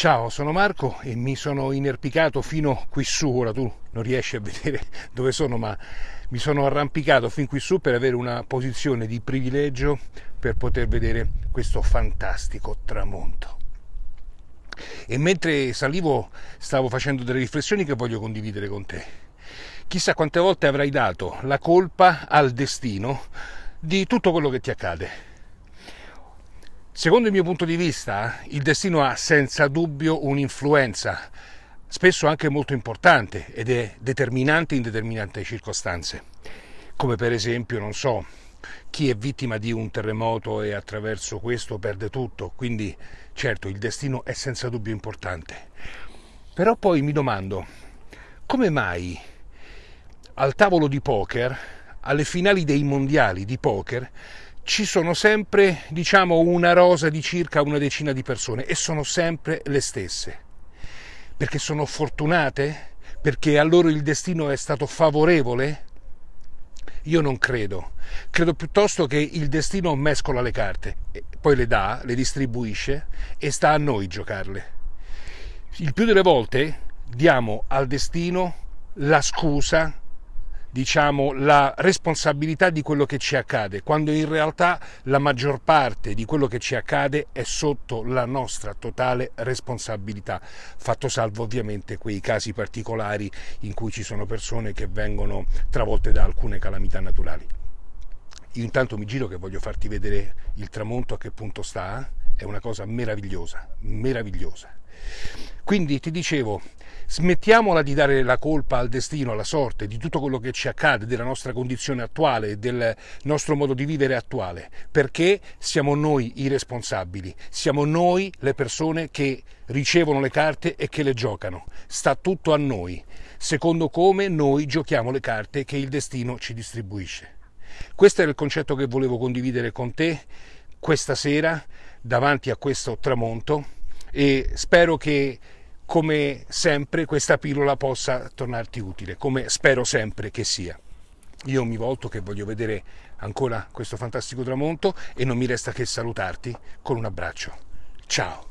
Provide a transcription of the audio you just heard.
Ciao, sono Marco e mi sono inerpicato fino qui su, ora tu non riesci a vedere dove sono, ma mi sono arrampicato fin qui su per avere una posizione di privilegio per poter vedere questo fantastico tramonto. E mentre salivo stavo facendo delle riflessioni che voglio condividere con te. Chissà quante volte avrai dato la colpa al destino di tutto quello che ti accade Secondo il mio punto di vista, il destino ha senza dubbio un'influenza, spesso anche molto importante ed è determinante in determinate circostanze, come per esempio, non so, chi è vittima di un terremoto e attraverso questo perde tutto, quindi certo il destino è senza dubbio importante. Però poi mi domando, come mai al tavolo di poker, alle finali dei mondiali di poker, ci sono sempre, diciamo, una rosa di circa una decina di persone e sono sempre le stesse. Perché sono fortunate? Perché a loro il destino è stato favorevole? Io non credo. Credo piuttosto che il destino mescola le carte, poi le dà, le distribuisce e sta a noi giocarle. Il più delle volte diamo al destino la scusa diciamo, la responsabilità di quello che ci accade, quando in realtà la maggior parte di quello che ci accade è sotto la nostra totale responsabilità, fatto salvo ovviamente quei casi particolari in cui ci sono persone che vengono travolte da alcune calamità naturali. Io intanto mi giro che voglio farti vedere il tramonto a che punto sta, è una cosa meravigliosa, meravigliosa. Quindi ti dicevo, smettiamola di dare la colpa al destino, alla sorte, di tutto quello che ci accade, della nostra condizione attuale, del nostro modo di vivere attuale, perché siamo noi i responsabili, siamo noi le persone che ricevono le carte e che le giocano. Sta tutto a noi, secondo come noi giochiamo le carte che il destino ci distribuisce. Questo era il concetto che volevo condividere con te questa sera davanti a questo tramonto e spero che come sempre questa pillola possa tornarti utile, come spero sempre che sia. Io mi volto che voglio vedere ancora questo fantastico tramonto e non mi resta che salutarti con un abbraccio. Ciao!